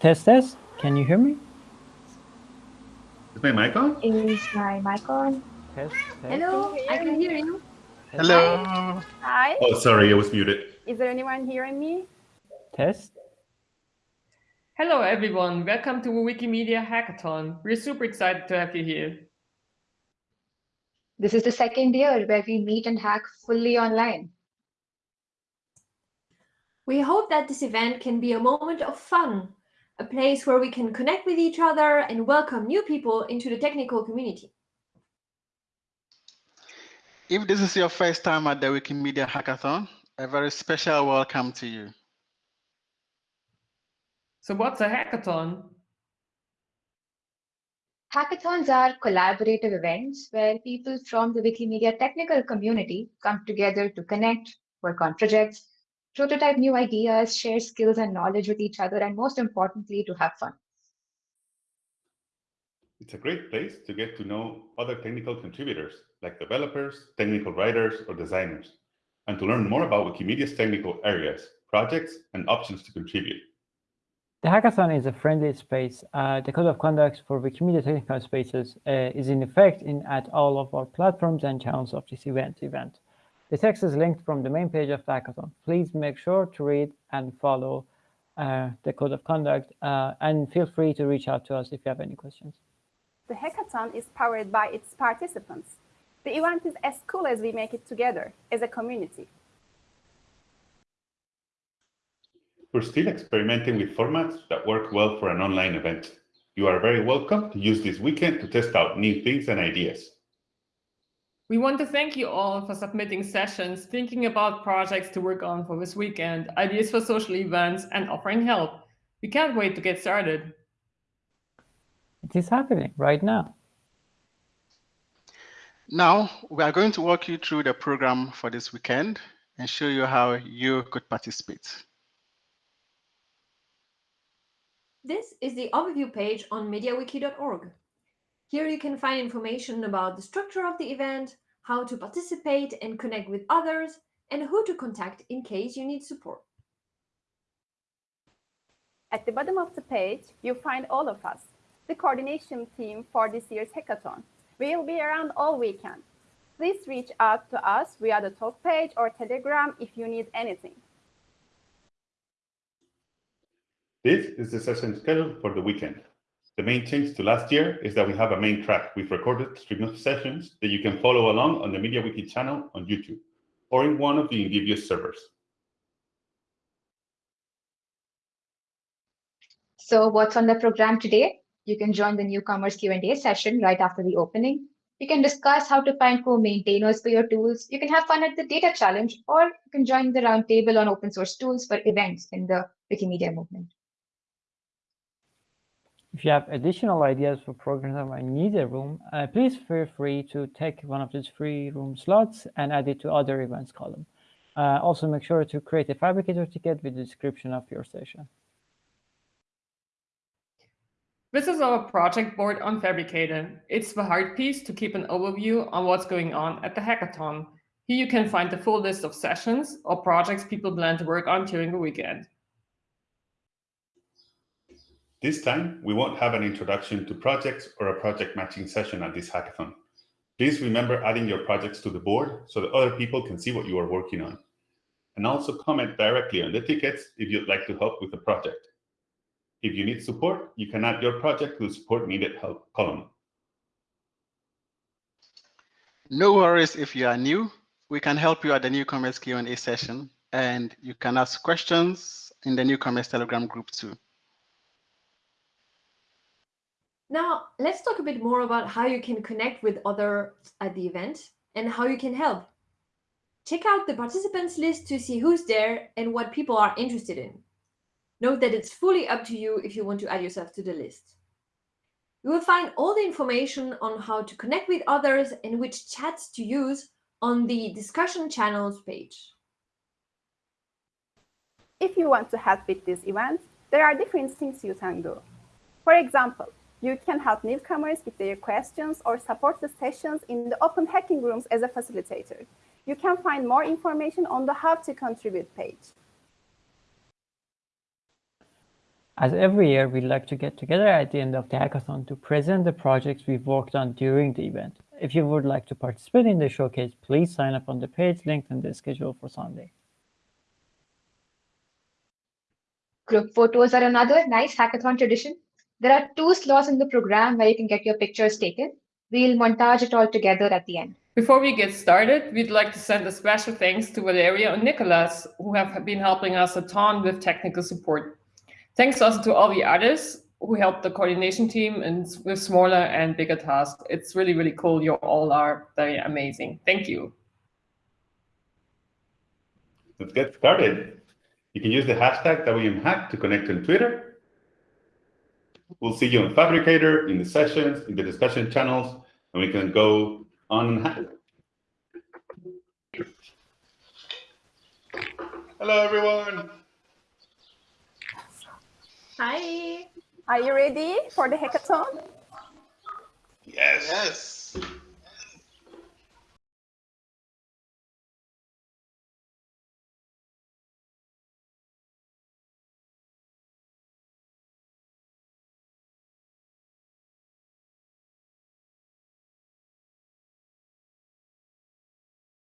Test, test. Can you hear me? Is my mic on? Is my mic on? Test, test. Hello, I can hear you. Hello. Hi, Oh, sorry, I was muted. is there anyone hearing me? Test. Hello, everyone. Welcome to Wikimedia Hackathon. We're super excited to have you here. This is the second year where we meet and hack fully online. We hope that this event can be a moment of fun, a place where we can connect with each other and welcome new people into the technical community. If this is your first time at the Wikimedia Hackathon, a very special welcome to you. So what's a hackathon? Hackathons are collaborative events where people from the Wikimedia technical community come together to connect, work on projects, prototype new ideas, share skills and knowledge with each other, and most importantly, to have fun. It's a great place to get to know other technical contributors like developers, technical writers, or designers, and to learn more about Wikimedia's technical areas, projects, and options to contribute. The hackathon is a friendly space. Uh, the code of conduct for Wikimedia technical spaces uh, is in effect in at all of our platforms and channels of this event. event. The text is linked from the main page of the hackathon. Please make sure to read and follow uh, the code of conduct uh, and feel free to reach out to us if you have any questions. The hackathon is powered by its participants. The event is as cool as we make it together as a community. We're still experimenting with formats that work well for an online event. You are very welcome to use this weekend to test out new things and ideas. We want to thank you all for submitting sessions, thinking about projects to work on for this weekend, ideas for social events, and offering help. We can't wait to get started. It is happening right now. Now, we are going to walk you through the program for this weekend and show you how you could participate. This is the overview page on MediaWiki.org. Here you can find information about the structure of the event, how to participate and connect with others, and who to contact in case you need support. At the bottom of the page, you'll find all of us, the coordination team for this year's hackathon. We'll be around all weekend. Please reach out to us via the talk page or Telegram if you need anything. This is the session schedule for the weekend. The main change to last year is that we have a main track with recorded stream of sessions that you can follow along on the MediaWiki channel on YouTube or in one of the Indivius servers. So what's on the program today? You can join the newcomers Q&A session right after the opening. You can discuss how to find co-maintainers for your tools. You can have fun at the data challenge, or you can join the roundtable on open source tools for events in the Wikimedia movement. If you have additional ideas for programs that might need a room, uh, please feel free to take one of these free room slots and add it to other events column. Uh, also, make sure to create a phabricator ticket with the description of your session. This is our project board on Phabricator. It's the hard piece to keep an overview on what's going on at the hackathon. Here you can find the full list of sessions or projects people plan to work on during the weekend. This time, we won't have an introduction to projects or a project matching session at this hackathon. Please remember adding your projects to the board so that other people can see what you are working on. And also comment directly on the tickets if you'd like to help with the project. If you need support, you can add your project to the support needed help column. No worries if you are new. We can help you at the newcomers Q&A session, and you can ask questions in the newcomers Telegram group too. Now, let's talk a bit more about how you can connect with others at the event and how you can help. Check out the participants list to see who's there and what people are interested in. Note that it's fully up to you if you want to add yourself to the list. You will find all the information on how to connect with others and which chats to use on the discussion channels page. If you want to help with this event, there are different things you can do. For example, you can help newcomers with their questions or support the sessions in the open hacking rooms as a facilitator. You can find more information on the How to Contribute page. As every year, we'd like to get together at the end of the hackathon to present the projects we've worked on during the event. If you would like to participate in the showcase, please sign up on the page linked in the schedule for Sunday. Group photos are another nice hackathon tradition. There are two slots in the program where you can get your pictures taken. We'll montage it all together at the end. Before we get started, we'd like to send a special thanks to Valeria and Nicholas, who have been helping us a ton with technical support. Thanks also to all the others who helped the coordination team and with smaller and bigger tasks. It's really, really cool. You all are very amazing. Thank you. Let's get started. You can use the hashtag WMHack to connect on Twitter. We'll see you on Phabricator, in the sessions, in the discussion channels, and we can go on and hack. Hello, everyone. Hi. Are you ready for the hackathon? Yes. Yes.